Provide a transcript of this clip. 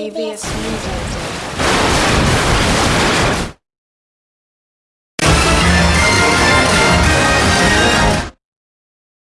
AVS Media.